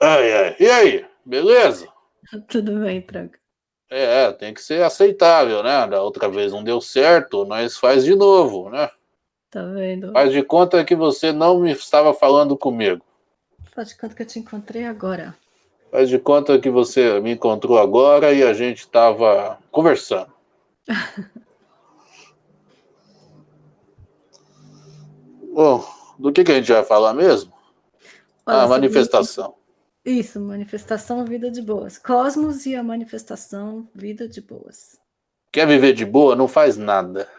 Ai, ai. E aí, beleza? Tudo bem, tranca. É, tem que ser aceitável, né? Da outra vez não deu certo, nós faz de novo, né? Tá vendo? Faz de conta que você não me estava falando comigo. Faz de conta que eu te encontrei agora. Faz de conta que você me encontrou agora e a gente estava conversando. Bom, do que, que a gente vai falar mesmo? Olha, a sobre- manifestação. Isso, manifestação Vida de Boas. Cosmos e a manifestação Vida de Boas. Quer viver de boa? Não faz nada.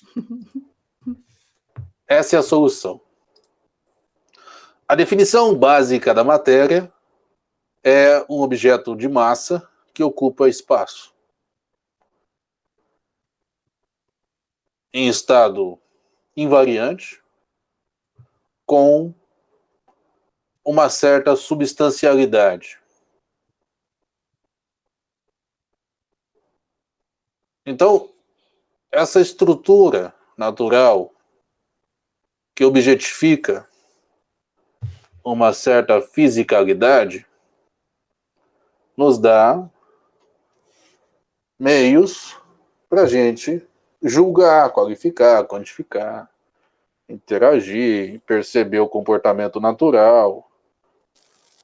Essa é a solução. A definição básica da matéria é um objeto de massa que ocupa espaço. Em estado invariante, com uma certa substancialidade. Então, essa estrutura natural que objetifica uma certa fisicalidade nos dá meios para a gente julgar, qualificar, quantificar, interagir, perceber o comportamento natural,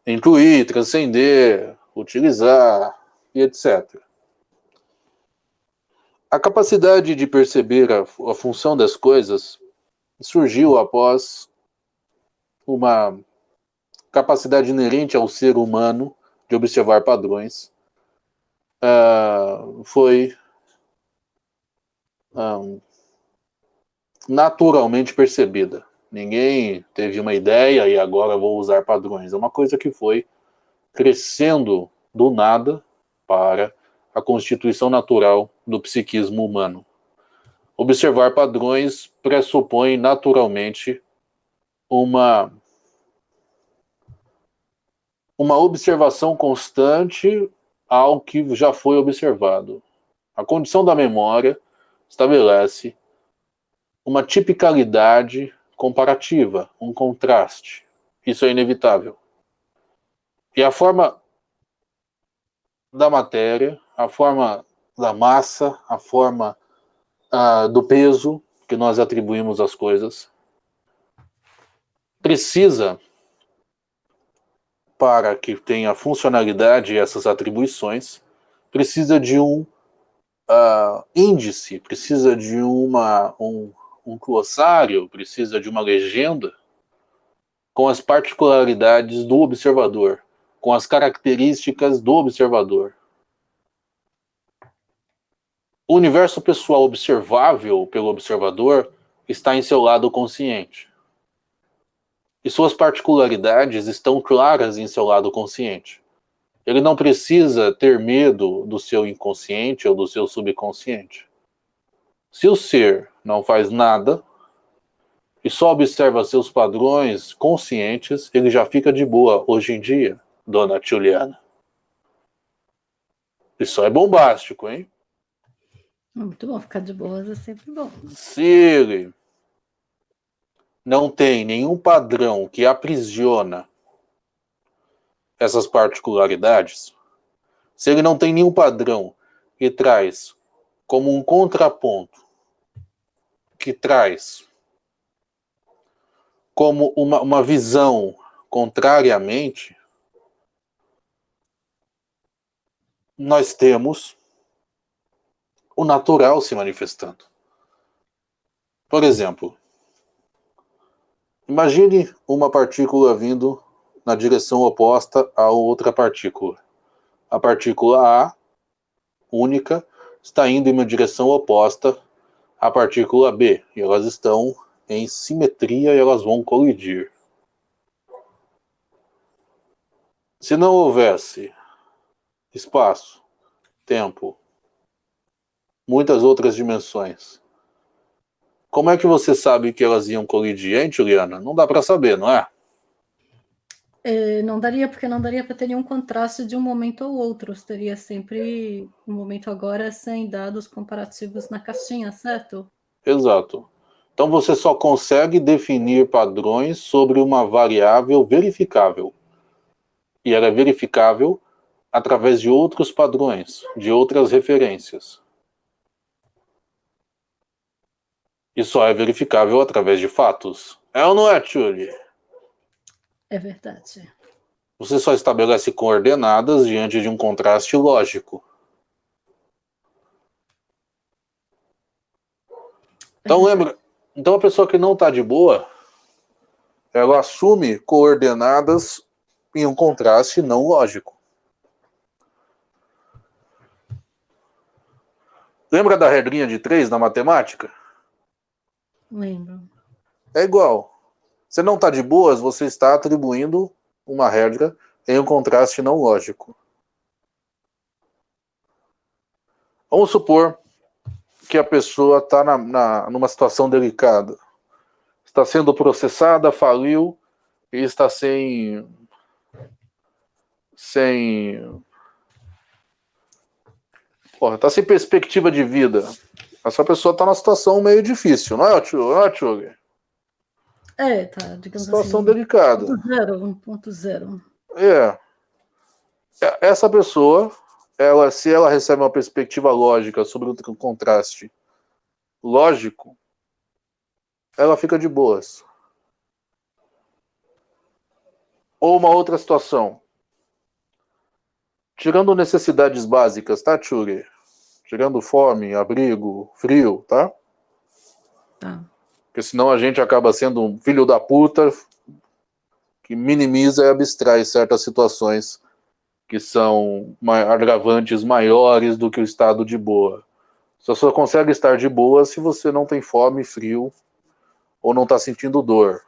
incluir, transcender, utilizar e etc. A capacidade de perceber a, a função das coisas surgiu após uma capacidade inerente ao ser humano de observar padrões. Ah, foi ah, naturalmente percebida. Ninguém teve uma ideia e agora vou usar padrões. É uma coisa que foi crescendo do nada para a constituição natural do psiquismo humano. Observar padrões pressupõe naturalmente uma uma observação constante ao que já foi observado. A condição da memória estabelece uma tipicalidade comparativa, um contraste. Isso é inevitável. E a forma da matéria, a forma da massa, a forma ah, do peso que nós atribuímos às coisas, precisa, para que tenha funcionalidade essas atribuições, precisa de um ah, índice, precisa de uma, um, um glossário, precisa de uma legenda com as particularidades do observador, com as características do observador. O universo pessoal observável pelo observador está em seu lado consciente. E suas particularidades estão claras em seu lado consciente. Ele não precisa ter medo do seu inconsciente ou do seu subconsciente. Se o ser não faz nada e só observa seus padrões conscientes, ele já fica de boa hoje em dia, dona Juliana. Isso é bombástico, hein? Muito bom, ficar de boas é sempre bom. Se ele não tem nenhum padrão que aprisiona essas particularidades, se ele não tem nenhum padrão que traz como um contraponto, que traz como uma, uma visão contrariamente, nós temos o natural se manifestando. Por exemplo, imagine uma partícula vindo na direção oposta a outra partícula. A partícula A, única, está indo em uma direção oposta à partícula B, e elas estão em simetria e elas vão colidir. Se não houvesse espaço, tempo, muitas outras dimensões, como é que você sabe que elas iam colidir, hein, Juliana? Não dá para saber, não é? É, não daria, porque não daria para ter nenhum contraste de um momento ao outro. Teria sempre um momento agora sem dados comparativos na caixinha, certo? Exato. Então você só consegue definir padrões sobre uma variável verificável. E ela é verificável através de outros padrões, de outras referências. E só é verificável através de fatos. É ou não é, Tchuli? É verdade. Você só estabelece coordenadas diante de um contraste lógico. Então lembra, então a pessoa que não está de boa, ela assume coordenadas em um contraste não lógico. Lembra da regrinha de três na matemática? Lembro. É igual. Você não está de boas, você está atribuindo uma regra em um contraste não lógico. Vamos supor que a pessoa está na, na, numa situação delicada. Está sendo processada, faliu e está sem. sem. Porra, está sem perspectiva de vida. Essa pessoa está numa situação meio difícil, não é, Tchug? É, tá, digamos situação assim. delicada. 1.0, 1.0. É. Essa pessoa, ela, se ela recebe uma perspectiva lógica sobre um contraste lógico, ela fica de boas. Ou uma outra situação. Tirando necessidades básicas, tá, Tchuri? Tirando fome, abrigo, frio, tá? Tá. Porque senão a gente acaba sendo um filho da puta que minimiza e abstrai certas situações que são agravantes maiores do que o estado de boa. Você só consegue estar de boa se você não tem fome, frio ou não está sentindo dor.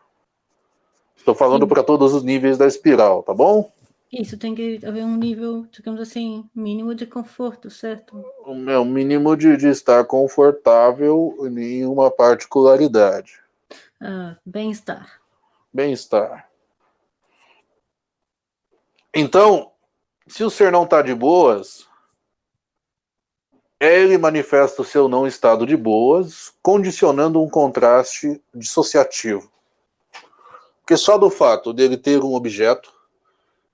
Estou falando para todos os níveis da espiral, tá bom? Isso tem que haver um nível, digamos assim, mínimo de conforto, certo? É um mínimo de, de estar confortável em uma particularidade. Ah, bem-estar. Bem-estar. Então, se o ser não está de boas, ele manifesta o seu não estado de boas, condicionando um contraste dissociativo. Porque só do fato dele ter um objeto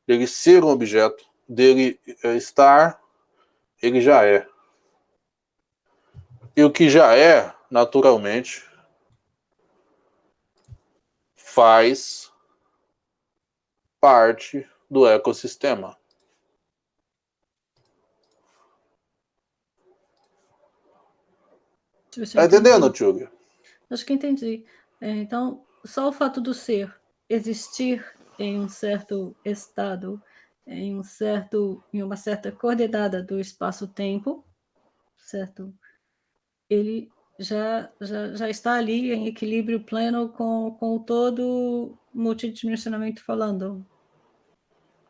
dele ser um objeto, dele eh, estar, ele já é. E o que já é, naturalmente, faz parte do ecossistema. Está entendendo, Tchug? Acho que entendi. É, então, só o fato do ser existir em um certo estado, em um certo, em uma certa coordenada do espaço-tempo, certo? Ele já, já, já está ali em equilíbrio pleno com, com todo multidimensionamento falando.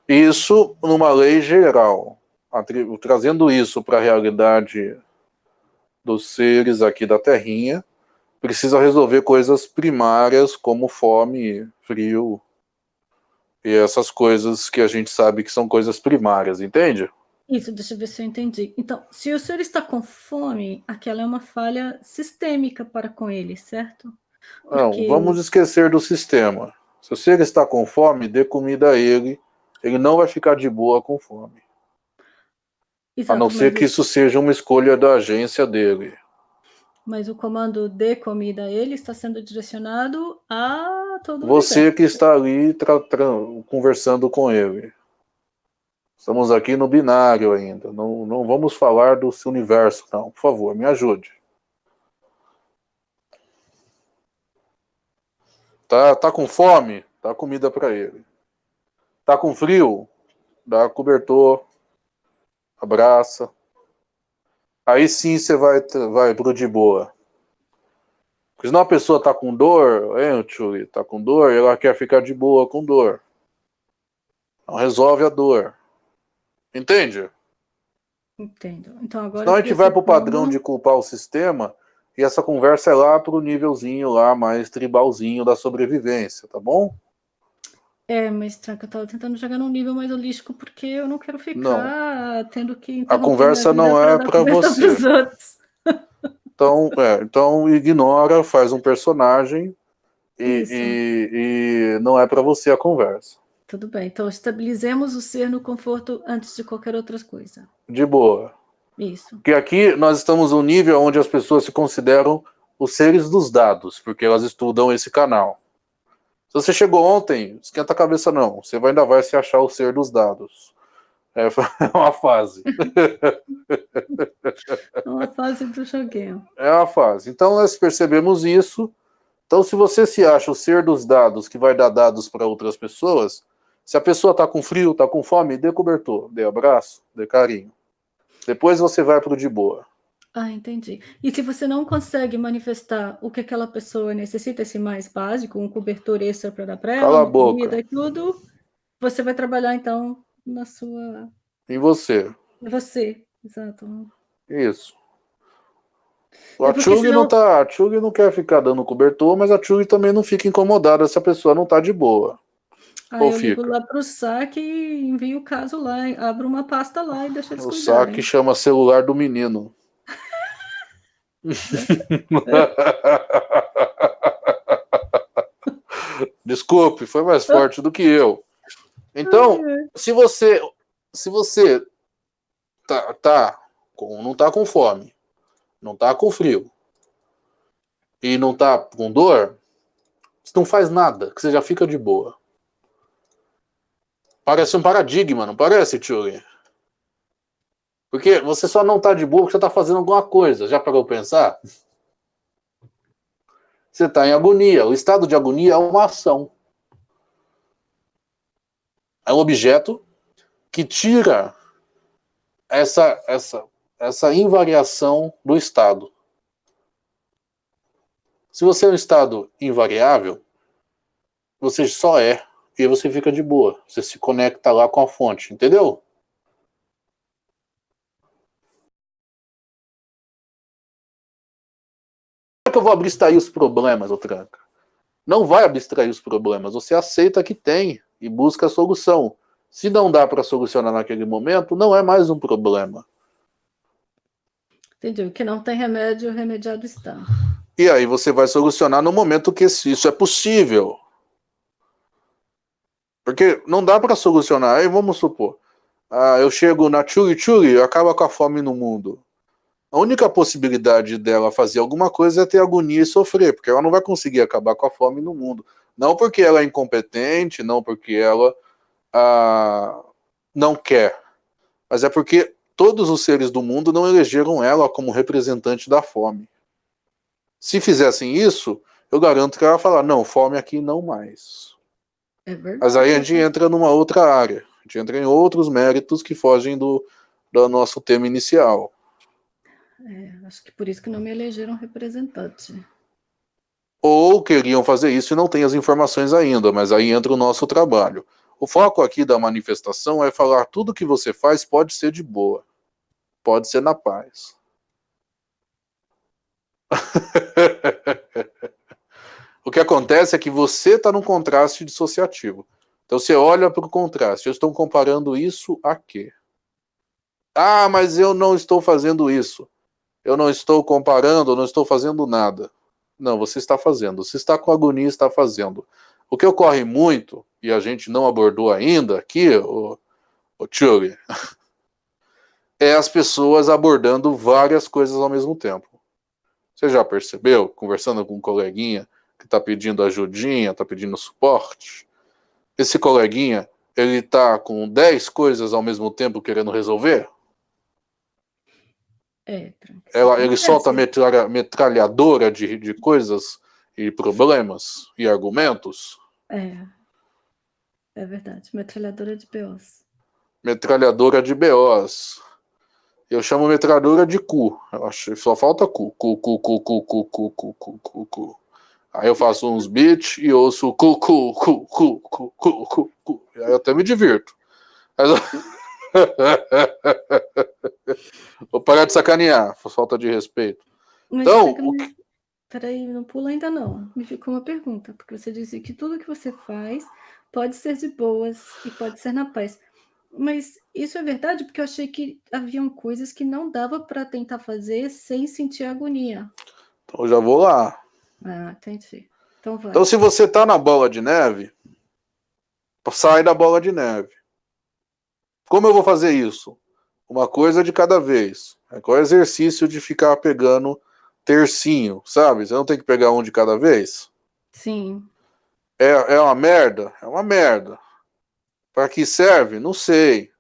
Isso numa lei geral, trazendo isso para a realidade dos seres aqui da Terrinha, precisa resolver coisas primárias como fome, frio, e essas coisas que a gente sabe que são coisas primárias, entende? Isso, deixa eu ver se eu entendi. Então, se o senhor está com fome, aquela é uma falha sistêmica para com ele, certo? Porque... Não, vamos esquecer do sistema. Se o senhor está com fome, dê comida a ele. Ele não vai ficar de boa com fome. Exato, a não ser que isso seja uma escolha da agência dele. Mas o comando de comida ele está sendo direcionado a todo Você universo. que está ali conversando com ele. Estamos aqui no binário ainda. Não, não vamos falar do universo, não. Por favor, me ajude. Tá, tá com fome? Dá comida para ele. Tá com frio? Dá cobertor. Abraça. Aí sim você vai, vai pro de boa. Porque senão a pessoa tá com dor, hein, Tchuli, tá com dor, e ela quer ficar de boa com dor. Então resolve a dor. Entende? Entendo. Então agora. Senão a gente vai pro padrão de culpar o sistema e essa conversa é lá pro nívelzinho lá mais tribalzinho da sobrevivência, tá bom? É, mas Tranca, eu tava tentando jogar num nível mais holístico porque eu não quero ficar não. tendo que. A conversa não é para você. Então, é, então ignora, faz um personagem e, e, e não é para você a conversa. Tudo bem. Então, estabilizemos o ser no conforto antes de qualquer outra coisa. De boa. Isso. Porque aqui nós estamos num nível onde as pessoas se consideram os seres dos dados, porque elas estudam esse canal. Se você chegou ontem, esquenta a cabeça não. Você ainda vai se achar o ser dos dados. É uma fase. É uma fase do joguinho. É uma fase. Então nós percebemos isso. Então se você se acha o ser dos dados que vai dar dados para outras pessoas, se a pessoa está com frio, está com fome, dê cobertor, dê abraço, dê carinho. Depois você vai para o de boa. Ah, entendi. E se você não consegue manifestar o que aquela pessoa necessita, esse mais básico, um cobertor extra para dar para ela, comida e tudo, você vai trabalhar então na sua. Em você. Em você, exato. Isso. É A Chug senão- não tá, a Chug não quer ficar dando cobertor, mas a Chug também não fica incomodada se a pessoa não tá de boa. Aí Ou eu ligo fica? lá pro saque e envio o caso lá, abro uma pasta lá e deixo eles O cuidarem. saque chama celular do menino. Desculpe, foi mais forte do que eu. Então, se você se você tá, tá com, não tá com fome, não tá com frio e não tá com dor, você não faz nada, que você já fica de boa. Parece um paradigma, não parece, Tchuli? Porque você só não tá de boa porque você tá fazendo alguma coisa. Já parou pra pensar? Você tá em agonia. O estado de agonia é uma ação. É um objeto que tira essa, essa, essa invariação do estado. Se você é um estado invariável, você só é e você fica de boa. Você se conecta lá com a fonte, entendeu? Que eu vou abstrair os problemas, ô Tranca? Não vai abstrair os problemas. Você aceita que tem e busca a solução. Se não dá para solucionar naquele momento, não é mais um problema. Entendi. O que não tem remédio, remediado está. E aí você vai solucionar no momento que isso é possível. Porque não dá para solucionar. Aí vamos supor, ah, eu chego na Churi Churi, acaba com a fome no mundo. A única possibilidade dela fazer alguma coisa é ter agonia e sofrer, porque ela não vai conseguir acabar com a fome no mundo. Não porque ela é incompetente, não porque ela ah, não quer, mas é porque todos os seres do mundo não elegeram ela como representante da fome. Se fizessem isso, eu garanto que ela vai falar: não, fome aqui não mais. É. Mas aí a gente entra numa outra área. A gente entra em outros méritos que fogem do, do nosso tema inicial. É, acho que por isso que não me elegeram representante. Ou queriam fazer isso e não têm as informações ainda, mas aí entra o nosso trabalho. O foco aqui da manifestação é falar tudo que você faz pode ser de boa. Pode ser na paz. o que acontece é que você está num contraste dissociativo. Então você olha para o contraste. Eu estou comparando isso a quê? Ah, mas eu não estou fazendo isso. Eu não estou comparando, não estou fazendo nada. Não, você está fazendo. Você está com agonia, está fazendo. O que ocorre muito, e a gente não abordou ainda aqui, o, o é as pessoas abordando várias coisas ao mesmo tempo. Você já percebeu, conversando com um coleguinha que está pedindo ajudinha, está pedindo suporte? Esse coleguinha, ele está com 10 coisas ao mesmo tempo querendo resolver? É, tranquilo. Ela, ele É, solta metralha, metralhadora de, de coisas e problemas e argumentos? É. É verdade. Metralhadora de BOs. Metralhadora de BOs. Eu chamo metralhadora de cu. Eu acho, só falta cu. Cu, cu, cu, cu, cu, cu, cu, cu, cu, cu. Aí eu faço uns beats e ouço cu, cu, cu, cu, cu, cu, cu, cu. Aí eu até me divirto. Mas eu- Vou parar de sacanear, falta de respeito. Mas Então, que- Peraí, não pula ainda não. Me ficou uma pergunta, porque você disse que tudo que você faz pode ser de boas e pode ser na paz. Mas isso é verdade? Porque eu achei que haviam coisas que não dava para tentar fazer sem sentir agonia. Então eu já vou lá. Ah, entendi. Então vai. Então, se você tá na bola de neve, sai da bola de neve. Como eu vou fazer isso? Uma coisa de cada vez. É qual exercício de ficar pegando tercinho, sabe? Você não tem que pegar um de cada vez? Sim. É, é uma merda? É uma merda. Para que serve? Não sei.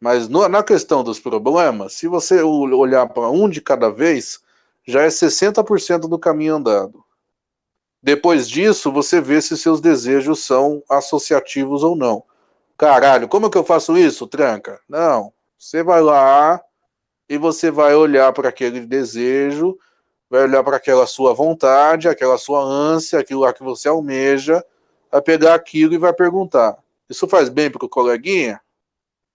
Mas no, na questão dos problemas, se você olhar para um de cada vez, já é 60% do caminho andado. Depois disso, você vê se seus desejos são associativos ou não. Caralho, como que eu faço isso, tranca? Não. Você vai lá e você vai olhar para aquele desejo, vai olhar para aquela sua vontade, aquela sua ânsia, aquilo lá que você almeja, vai pegar aquilo e vai perguntar: Isso faz bem para o coleguinha?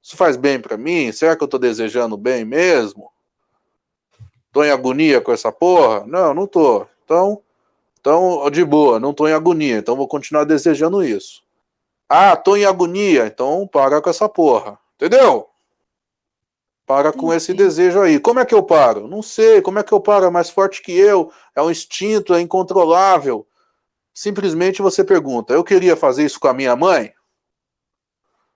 Isso faz bem para mim? Será que eu estou desejando bem mesmo? Estou em agonia com essa porra? Não, não estou. Então, então, de boa, não estou em agonia, então vou continuar desejando isso. Ah, estou em agonia, então para com essa porra. Entendeu? Para com esse desejo aí. Como é que eu paro? Não sei. Como é que eu paro? É mais forte que eu. É um instinto, é incontrolável. Simplesmente você pergunta: eu queria fazer isso com a minha mãe?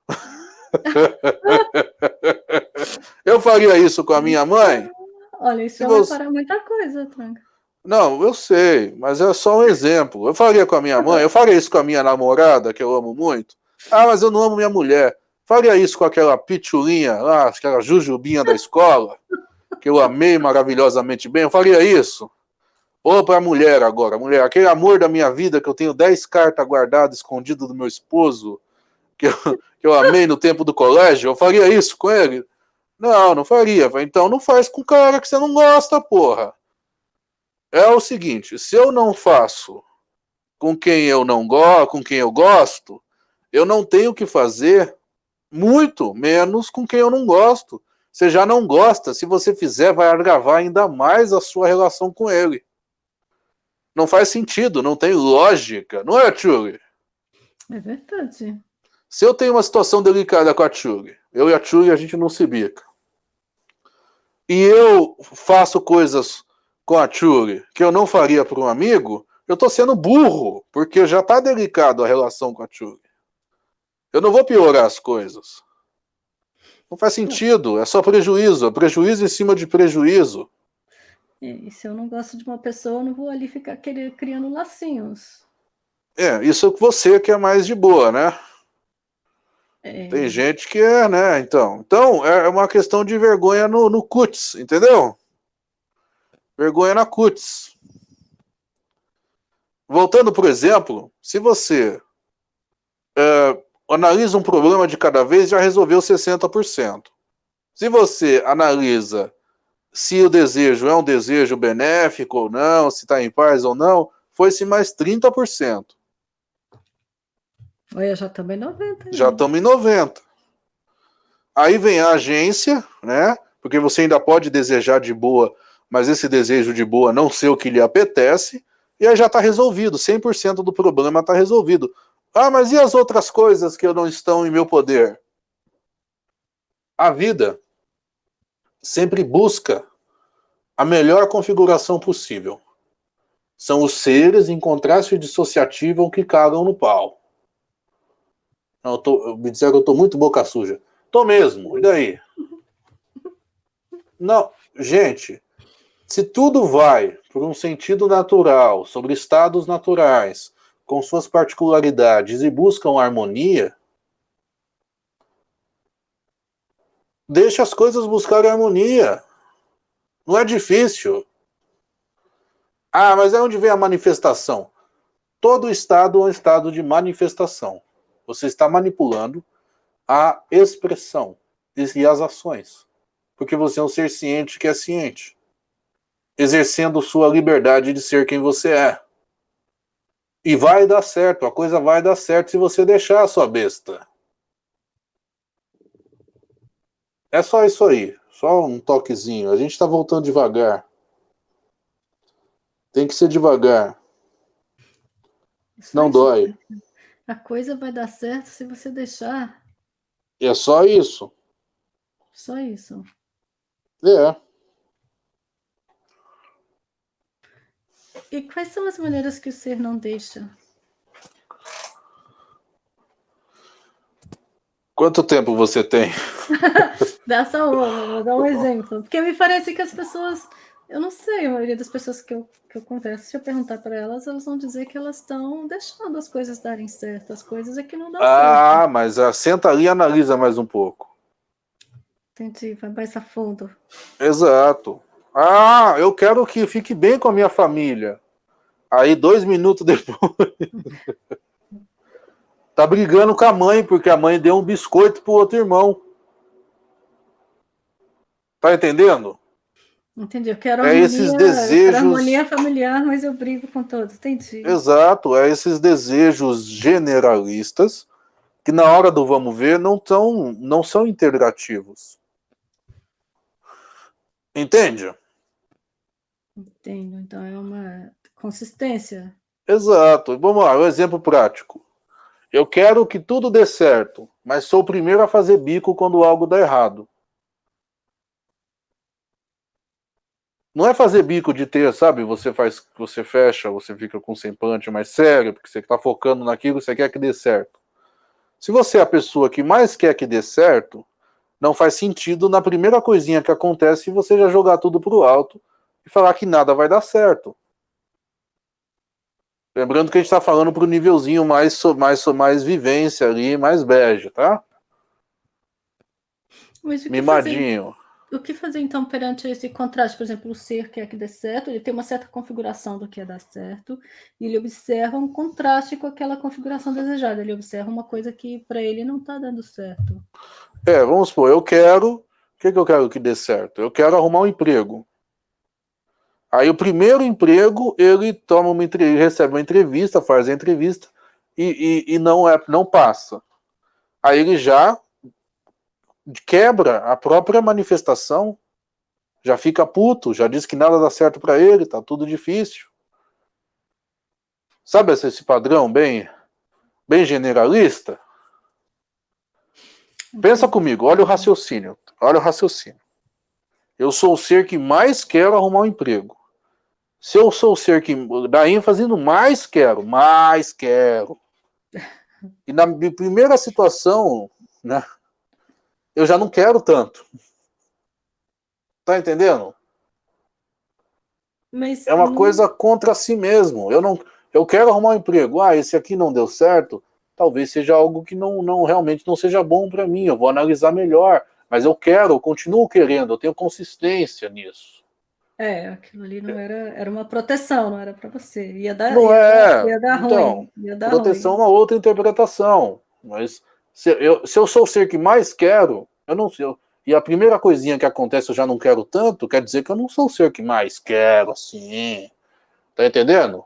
eu faria isso com a minha mãe? Olha, isso vai você... parar muita coisa, Tranca. Não, eu sei, mas é só um exemplo. Eu faria com a minha mãe, eu faria isso com a minha namorada, que eu amo muito. Ah, mas eu não amo minha mulher. Faria isso com aquela pitulinha lá, aquela jujubinha da escola, que eu amei maravilhosamente bem. Eu faria isso. Ou para a mulher agora, mulher, aquele amor da minha vida que eu tenho 10 cartas guardadas, escondidas do meu esposo, que eu, que eu amei no tempo do colégio, eu faria isso com ele? Não, não faria. Então não faz com o cara que você não gosta, porra é o seguinte: se eu não faço com quem eu não gosto, com quem eu gosto, eu não tenho que fazer muito menos com quem eu não gosto. Você já não gosta, se você fizer, vai agravar ainda mais a sua relação com ele. Não faz sentido, não tem lógica, não é, Tchuli? É verdade. Se eu tenho uma situação delicada com a Tchuli, eu e a Tchuli a gente não se bica. E eu faço coisas com a Tchuri que eu não faria para um amigo, eu estou sendo burro, porque já está delicado a relação com a Tchuri. Eu não vou piorar as coisas. Não faz sentido, é só prejuízo, é prejuízo em cima de prejuízo. E se eu não gosto de uma pessoa, eu não vou ali ficar querendo, criando lacinhos. É, isso é você que é mais de boa, né? É... Tem gente que é, né? Então, então é uma questão de vergonha no, no cuts, entendeu? Vergonha na cutis. Voltando, por exemplo, se você é, analisa um problema de cada vez, já resolveu 60%. Se você analisa se o desejo é um desejo benéfico ou não, se está em paz ou não, foi-se mais 30%. Olha, já estamos em 90. Já estamos em 90. Aí vem a agência, né? Porque você ainda pode desejar de boa mas esse desejo de boa não ser o que lhe apetece, e aí já está resolvido, 100% do problema está resolvido. Ah, mas e as outras coisas que não estão em meu poder? A vida sempre busca a melhor configuração possível. São os seres em contraste dissociativo que cagam no pau. Eu tô, me disseram que eu estou muito boca suja. Tô mesmo, e daí? Não, gente, se tudo vai por um sentido natural, sobre estados naturais, com suas particularidades e buscam harmonia, deixa as coisas buscarem harmonia. Não é difícil. Ah, mas é onde vem a manifestação? Todo estado é um estado de manifestação. Você está manipulando a expressão e as ações. Porque você é um ser ciente que é ciente exercendo sua liberdade de ser quem você é. E vai dar certo, a coisa vai dar certo se você deixar a sua besta. É só isso aí, só um toquezinho. A gente está voltando devagar. Tem que ser devagar. Isso Não dói. A coisa vai dar certo se você deixar. É só isso. Só isso. É. E quais são as maneiras que o ser não deixa? Quanto tempo você tem? Dá só uma, vou dar um exemplo. Porque me parece que as pessoas, eu não sei, a maioria das pessoas que eu, que eu converso, se eu perguntar para elas, elas vão dizer que elas estão deixando as coisas darem certo. As coisas é que não dão ah, certo. Ah, mas uh, senta ali e analisa mais um pouco. Entendi, vai mais a fundo. Exato. Ah, eu quero que fique bem com a minha família. Aí, dois minutos depois, tá brigando com a mãe, porque a mãe deu um biscoito pro outro irmão. Tá entendendo? Entendi. Eu quero é harmonia, esses desejos... harmonia familiar, mas eu brigo com todos. Entendi. Exato. É esses desejos generalistas que na hora do vamos ver não, tão, não são integrativos. Entende? Entendo. Então é uma consistência. Exato. Vamos lá, um exemplo prático. Eu quero que tudo dê certo, mas sou o primeiro a fazer bico quando algo dá errado. Não é fazer bico de ter, sabe? Você faz, você fecha, você fica com semblante mais sério, porque você está focando naquilo, você quer que dê certo. Se você é a pessoa que mais quer que dê certo, não faz sentido na primeira coisinha que acontece você já jogar tudo pro alto e falar que nada vai dar certo. Lembrando que a gente está falando para o nívelzinho mais, mais, mais vivência ali, mais bege, tá? Mimadinho. O que fazer então perante esse contraste? Por exemplo, o ser quer que dê certo, ele tem uma certa configuração do que é dar certo, e ele observa um contraste com aquela configuração desejada. Ele observa uma coisa que para ele não está dando certo. É, vamos supor, eu quero. O que, que eu quero que dê certo? Eu quero arrumar um emprego. Aí o primeiro emprego, ele toma uma ele recebe uma entrevista, faz a entrevista e, e, e não, é, não passa. Aí ele já quebra a própria manifestação, já fica puto, já diz que nada dá certo para ele, tá tudo difícil. Sabe esse padrão bem, bem generalista? Pensa comigo, olha o raciocínio, olha o raciocínio. Eu sou o ser que mais quero arrumar um emprego. Se eu sou o ser que dá ênfase no mais quero, mais quero. E na primeira situação, né, eu já não quero tanto. Tá entendendo? Mas é uma não... coisa contra si mesmo. Eu não, eu quero arrumar um emprego. Ah, esse aqui não deu certo talvez seja algo que não, não realmente não seja bom para mim, eu vou analisar melhor, mas eu quero, eu continuo querendo, eu tenho consistência nisso. É, aquilo ali não era, era uma proteção, não era para você. Ia dar, não ia, é. Ia dar então, ruim. Ia dar proteção ruim. é uma outra interpretação. Mas se eu, se eu sou o ser que mais quero, eu não sei. E a primeira coisinha que acontece eu já não quero tanto, quer dizer que eu não sou o ser que mais quero, assim. Tá entendendo?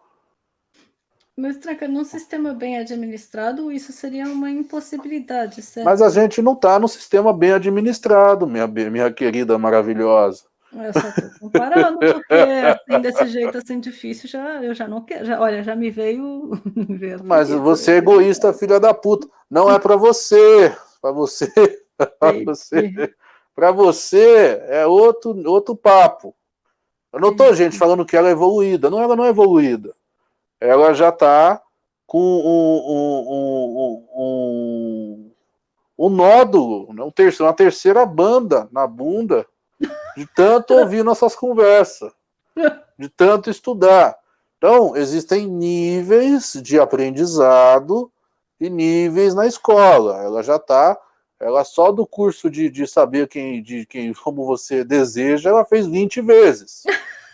Mas, Tranca, num sistema bem administrado, isso seria uma impossibilidade, certo? Mas a gente não está no sistema bem administrado, minha, minha querida maravilhosa. Eu só estou comparando, porque assim, desse jeito assim difícil, já, eu já não quero. Já, olha, já me veio. Me veio Mas você é egoísta, filha da puta. Não é para você. Para você. Para você. Para você é outro, outro papo. Eu não estou, gente, falando que ela é evoluída. Não, ela não é evoluída ela já está com um, um, um, um, nódulo, né, uma terceira banda na bunda, de tanto ouvir nossas conversas, de tanto estudar. Então, existem níveis de aprendizado e níveis na escola. Ela já está, ela só do curso de, de saber quem, de quem, como você deseja, ela fez 20 vezes.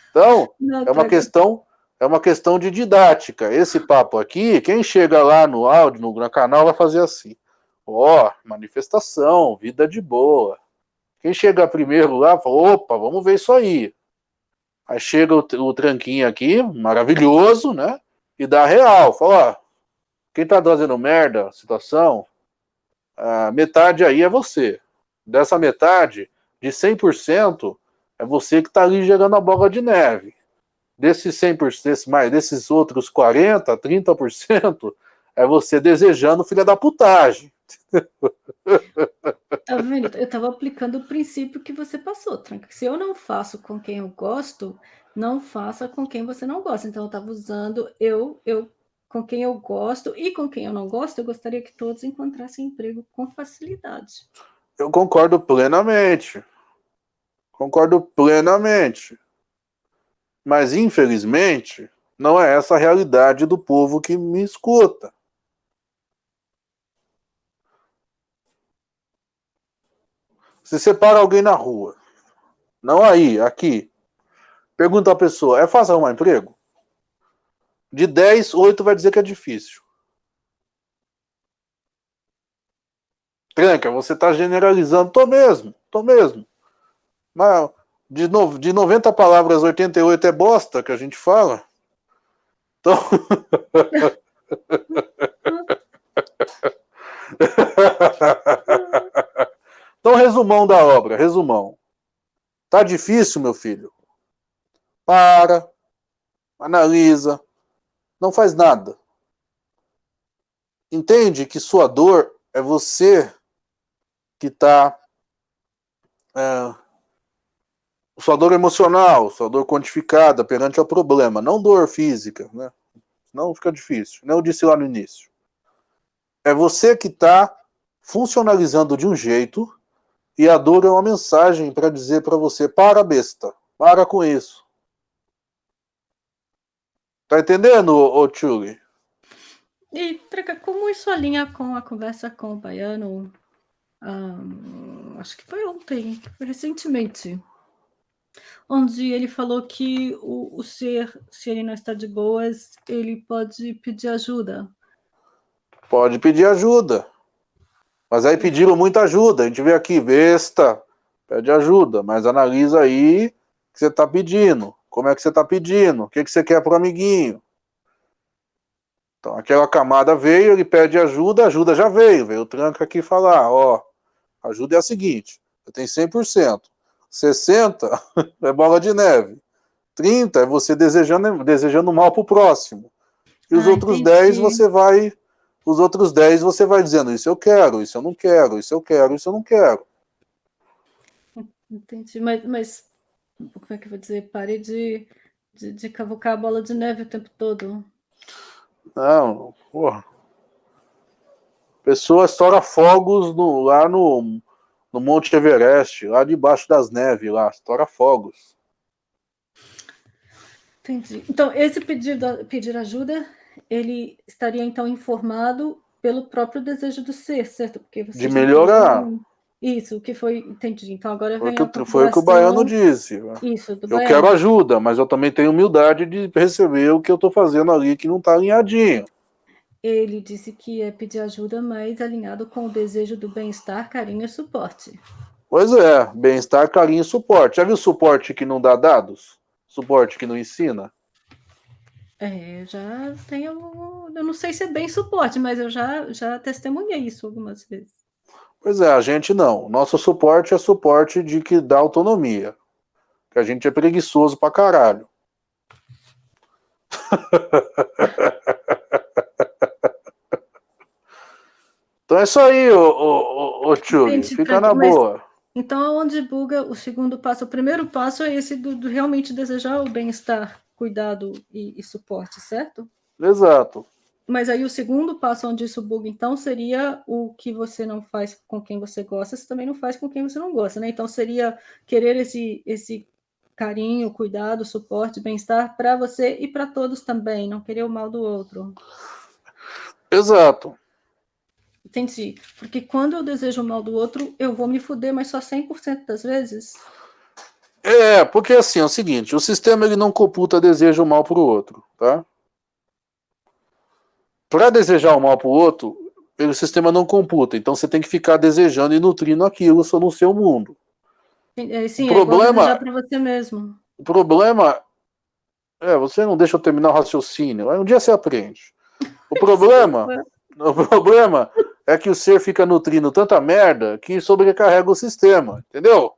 Então, Não, é uma tá questão é uma questão de didática. Esse papo aqui, quem chega lá no áudio, no, canal, vai fazer assim. Ó, oh, manifestação, vida de boa. Quem chega primeiro lá, fala, opa, vamos ver isso aí. Aí chega o, o tranquinho aqui, maravilhoso, né? E dá real. Fala, ó, quem tá fazendo merda, situação, a metade aí é você. Dessa metade, de 100%, é você que tá ali gerando a bola de neve desses 100%, desse, mais, desses outros 40%, 30%, é você desejando filha da putagem. Tá vendo? Eu estava aplicando o princípio que você passou, Tranca. Se eu não faço com quem eu gosto, não faça com quem você não gosta. Então, eu estava usando, eu, eu com quem eu gosto e com quem eu não gosto, eu gostaria que todos encontrassem emprego com facilidade. Eu concordo plenamente. Concordo plenamente. Mas, infelizmente, não é essa a realidade do povo que me escuta. Se separa alguém na rua, não aí, aqui, pergunta a pessoa, é fácil arrumar emprego? De 10, 8 vai dizer que é difícil. Tranca, você está generalizando. Tô mesmo, tô mesmo. Mas de, no, de 90 palavras, 88 é bosta que a gente fala. Então. então, resumão da obra, resumão. Tá difícil, meu filho? Para, analisa, não faz nada. Entende que sua dor é você que está. É, sua dor emocional, sua dor quantificada perante ao problema, não dor física, né? Não fica difícil. Não eu disse lá no início. É você que está funcionalizando de um jeito e a dor é uma mensagem para dizer para você: para, besta, para com isso. Tá entendendo, ô Tchuli? E, Traca, como isso alinha com a conversa com o Baiano? Um, acho que foi ontem, recentemente. Onde ele falou que o, o ser, se ele não está de boas, ele pode pedir ajuda. Pode pedir ajuda. Mas aí pediram muita ajuda. A gente vê aqui, besta, pede ajuda, mas analisa aí o que você está pedindo. Como é que você está pedindo? O que, que você quer para o amiguinho? Então, aquela camada veio, ele pede ajuda, ajuda já veio. Veio o tranca aqui falar, ó, ajuda é a seguinte, eu tenho 100%. 60 é bola de neve. 30 é você desejando, desejando mal para o próximo. E os ah, outros entendi. 10 você vai. Os outros 10 você vai dizendo, isso eu quero, isso eu não quero, isso eu quero, isso eu não quero. Entendi, mas, mas como é que eu vou dizer? Pare de, de, de cavucar a bola de neve o tempo todo. Não, porra. Pessoa estoura fogos no, lá no, no Monte Everest, lá debaixo das neves, lá, estoura fogos. Entendi. Então, esse pedido, pedir ajuda, ele estaria então informado pelo próprio desejo do ser, certo? Porque de melhorar. Isso, o que foi, entendi. Então agora vem foi, foi o que o baiano disse. Isso, do eu baiano. quero ajuda, mas eu também tenho humildade de receber o que eu estou fazendo ali que não está alinhadinho. Ele disse que é pedir ajuda, mas alinhado com o desejo do bem-estar, carinho e suporte. Pois é, bem-estar, carinho e suporte. Já viu suporte que não dá dados? Suporte que não ensina? É, já tenho. Eu não sei se é bem suporte, mas eu já, já testemunhei isso algumas vezes. Pois é, a gente não. Nosso suporte é suporte de que dá autonomia. Que a gente é preguiçoso pra caralho. então é isso aí, ô, ô, ô, Tchuli. Fica na mas, boa. Então, onde buga o segundo passo? O primeiro passo é esse do, do realmente desejar o bem-estar, cuidado e, e suporte, certo? Exato. Mas aí o segundo passo onde isso buga, então, seria o que você não faz com quem você gosta, você também não faz com quem você não gosta, né? Então seria querer esse, esse carinho, cuidado, suporte, bem-estar para você e para todos também, não querer o mal do outro. Exato. Entendi. Porque quando eu desejo o mal do outro, eu vou me fuder, mas só 100% das vezes? É, porque assim, é o seguinte, o sistema ele não computa desejo mal para o outro, tá? Para desejar o mal para o outro, o sistema não computa. Então você tem que ficar desejando e nutrindo aquilo só no seu mundo. É, sim, o problema, é para você mesmo. O problema é, você não deixa eu terminar o raciocínio. Um dia você aprende. O problema, o problema é que o ser fica nutrindo tanta merda que sobrecarrega o sistema, entendeu?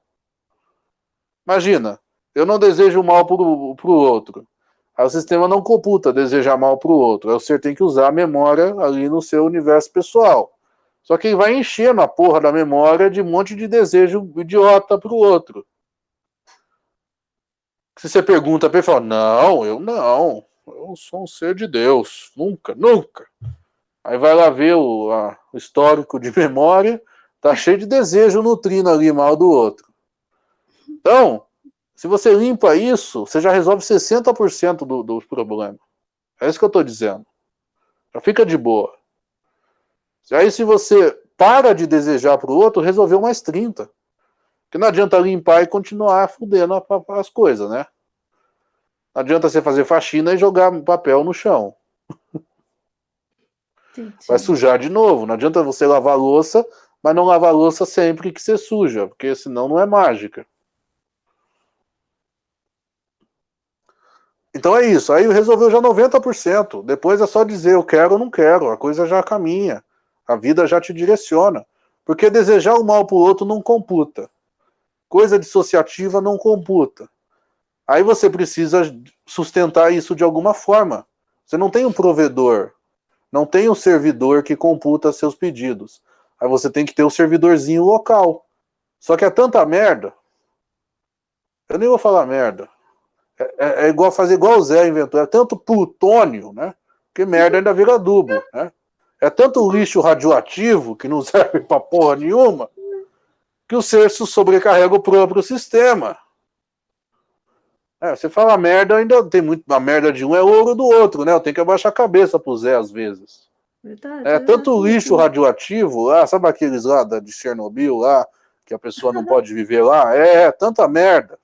Imagina, eu não desejo mal pro, pro outro. Aí o sistema não computa desejar mal para o outro. Aí o ser tem que usar a memória ali no seu universo pessoal. Só que ele vai enchendo a porra da memória de um monte de desejo idiota para o outro. Se você pergunta para ele, fala, não, eu não. eu sou um ser de Deus. Nunca, nunca. Aí vai lá ver o, a, o histórico de memória, tá cheio de desejo nutrindo ali mal do outro. Então, se você limpa isso, você já resolve 60% do, dos problemas. É isso que eu estou dizendo. Já fica de boa. Aí se você para de desejar para o outro, resolveu mais 30. Porque não adianta limpar e continuar fudendo as coisas, né? Não adianta você fazer faxina e jogar papel no chão. Vai sujar de novo. Não adianta você lavar louça, mas não lavar louça sempre que você suja, porque senão não é mágica. Então é isso. Aí resolveu já 90%. Depois é só dizer eu quero ou não quero. A coisa já caminha. A vida já te direciona. Porque desejar o mal para o outro não computa. Coisa dissociativa não computa. Aí você precisa sustentar isso de alguma forma. Você não tem um provedor, não tem um servidor que computa seus pedidos. Aí você tem que ter um servidorzinho local. Só que é tanta merda. Eu nem vou falar merda. É, é, é igual fazer igual o Zé inventou. É tanto plutônio, né? Que merda ainda vira adubo, né? É tanto lixo radioativo que não serve pra porra nenhuma que o ser sobrecarrega o próprio sistema. É, você fala merda, ainda tem muito. A merda de um é ouro do outro, né? Eu tenho que abaixar a cabeça pro Zé às vezes. Verdade, é tanto lixo radioativo lá, sabe aqueles lá de Chernobyl lá, que a pessoa não pode viver lá? É, tanta merda,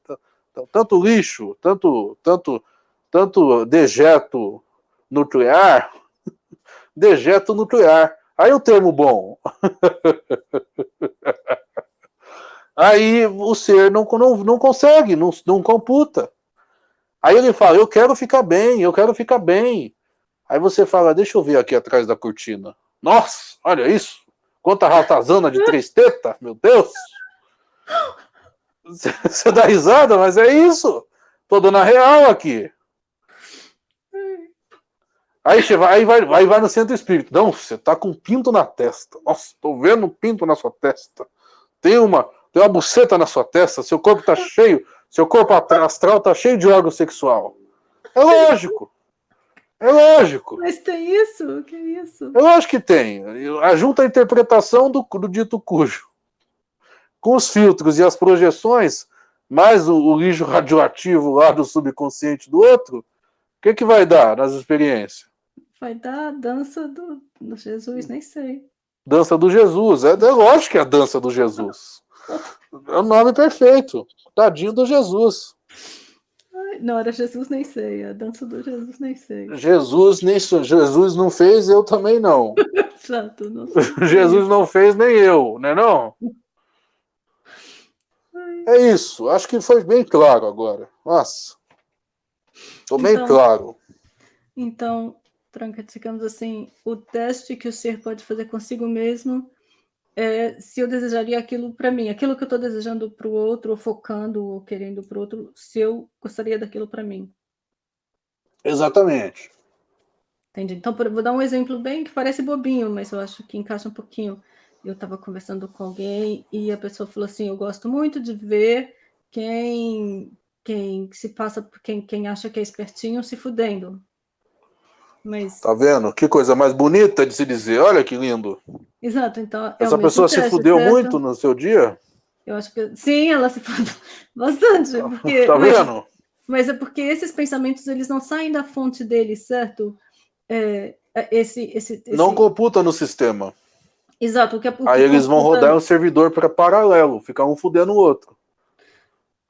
tanto lixo, tanto, tanto, tanto dejeto nuclear, dejeto nuclear. Aí o termo bom. Aí o ser não, não, não consegue, não, não computa. Aí ele fala, eu quero ficar bem, eu quero ficar bem. Aí você fala, deixa eu ver aqui atrás da cortina. Nossa, olha isso. Quanta ratazana de três tetas, meu Deus. Você dá risada, mas é isso. Tô dando a real aqui. Aí, você vai, aí vai, vai, vai no centro espírito. Não, você tá com um pinto na testa. Nossa, tô vendo um pinto na sua testa. Tem uma, tem uma buceta na sua testa, seu corpo tá cheio, seu corpo astral tá cheio de órgão sexual. É lógico. É lógico. Mas tem isso? Que isso? Eu acho que tem. Ajunta a interpretação do, do dito cujo. Com os filtros e as projeções, mais o, o lixo radioativo lá do subconsciente do outro, o que, que vai dar nas experiências? Vai dar a dança do, do Jesus, nem sei. Dança do Jesus. É, é lógico que é a dança do Jesus. É o nome perfeito. Tadinho do Jesus. Ai, não, era Jesus nem sei. A dança do Jesus nem sei. Jesus nem Jesus não fez, eu também não. Exato. Não Jesus não fez, nem eu, né não? É isso. Acho que foi bem claro agora. Nossa. Estou bem então, claro. Então, Tranca, digamos assim, o teste que o ser pode fazer consigo mesmo é, se eu desejaria aquilo para mim, aquilo que eu estou desejando para o outro, ou focando, ou querendo para o outro, se eu gostaria daquilo para mim. Exatamente. Entendi. Então, vou dar um exemplo bem que parece bobinho, mas eu acho que encaixa um pouquinho. Eu estava conversando com alguém e a pessoa falou assim: Eu gosto muito de ver quem, quem se passa por quem, quem acha que é espertinho se fudendo. Mas... Tá vendo? Que coisa mais bonita de se dizer. Olha que lindo. Exato, então. É Essa pessoa se fudeu certo? muito no seu dia? Eu acho que sim, ela se fudeu bastante. Porque, tá vendo? Mas, mas, é porque esses pensamentos eles não saem da fonte deles, certo? É, é esse, esse, esse, Não computa no sistema. Exato, o que é Aí eles vão rodar um servidor para paralelo, ficar um fudendo o outro.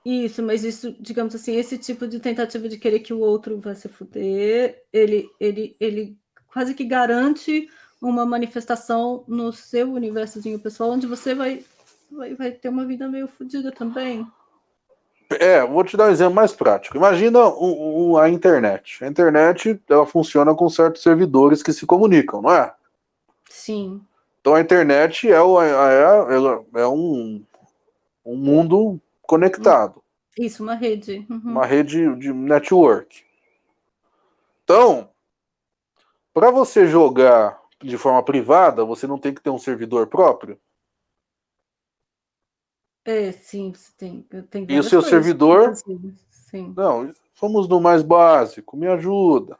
Isso, mas isso, digamos assim, esse tipo de tentativa de querer que o outro vá se fuder, ele, ele, ele quase que garante uma manifestação no seu universozinho pessoal, onde você vai, vai, vai ter uma vida meio fodida também. É, vou te dar um exemplo mais prático. Imagina o, o, a internet. A internet ela funciona com certos servidores que se comunicam, não é? Sim. Então a internet é, é, é um, um mundo conectado. Isso, uma rede. Uhum. Uma rede de network. Então, para você jogar de forma privada, você não tem que ter um servidor próprio? É, sim, você tem. tem e o seu servidor? Sim. Não, somos no mais básico, me ajuda.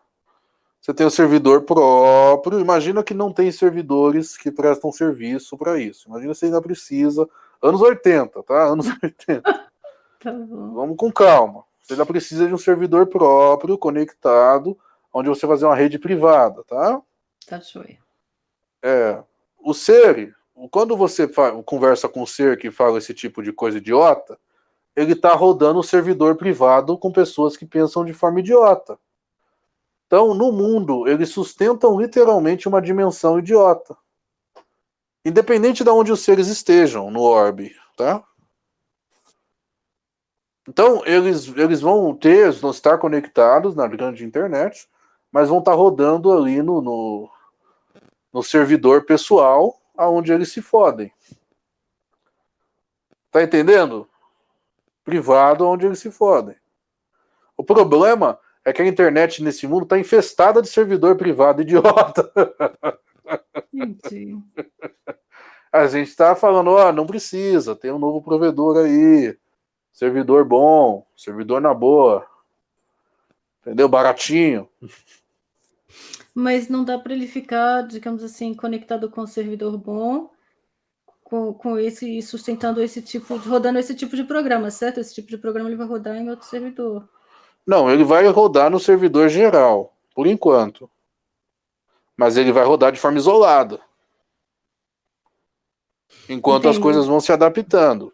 Você tem o servidor próprio. Imagina que não tem servidores que prestam serviço para isso. Imagina você ainda precisa. Anos 80, tá? Anos 80. Tá. Vamos com calma. Você ainda precisa de um servidor próprio, conectado, onde você fazer uma rede privada, tá? Tá joia. É, o ser, quando você conversa com o ser que fala esse tipo de coisa idiota, ele está rodando um servidor privado com pessoas que pensam de forma idiota. Então, no mundo, eles sustentam literalmente uma dimensão idiota. Independente de onde os seres estejam no orbe, tá? Então, eles, eles vão ter, vão estar conectados na grande internet, mas vão estar rodando ali no, no, no servidor pessoal, aonde eles se fodem. Tá entendendo? Privado, onde eles se fodem. O problema é que a internet nesse mundo está infestada de servidor privado idiota. Entendi. A gente está falando, ó, não precisa, tem um novo provedor aí, servidor bom, servidor na boa, entendeu? Baratinho. Mas não dá para ele ficar, digamos assim, conectado com o servidor bom, com, com esse, sustentando esse tipo, rodando esse tipo de programa, certo? Esse tipo de programa ele vai rodar em outro servidor. Não, ele vai rodar no servidor geral, por enquanto. Mas ele vai rodar de forma isolada. Enquanto as coisas vão se adaptando.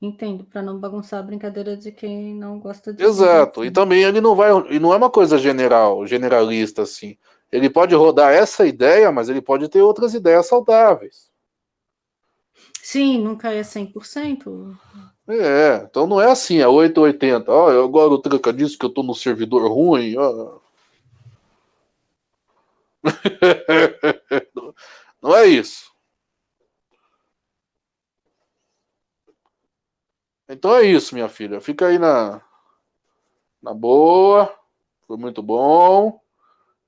Entendo, para não bagunçar a brincadeira de quem não gosta de. Exato. E também ele não vai. E não é uma coisa general, generalista assim. Ele pode rodar essa ideia, mas ele pode ter outras ideias saudáveis. Sim, nunca é 100%. É, então não é assim, é 880. Ó, agora o tranca disso que eu tô no servidor ruim, ó. não é isso. Então é isso, minha filha. Fica aí na, na boa. Foi muito bom.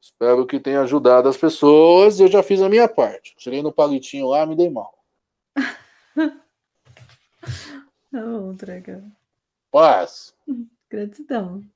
Espero que tenha ajudado as pessoas. Eu já fiz a minha parte. Tirei no palitinho lá, me dei mal. Não, Draga. Paz. Gratidão.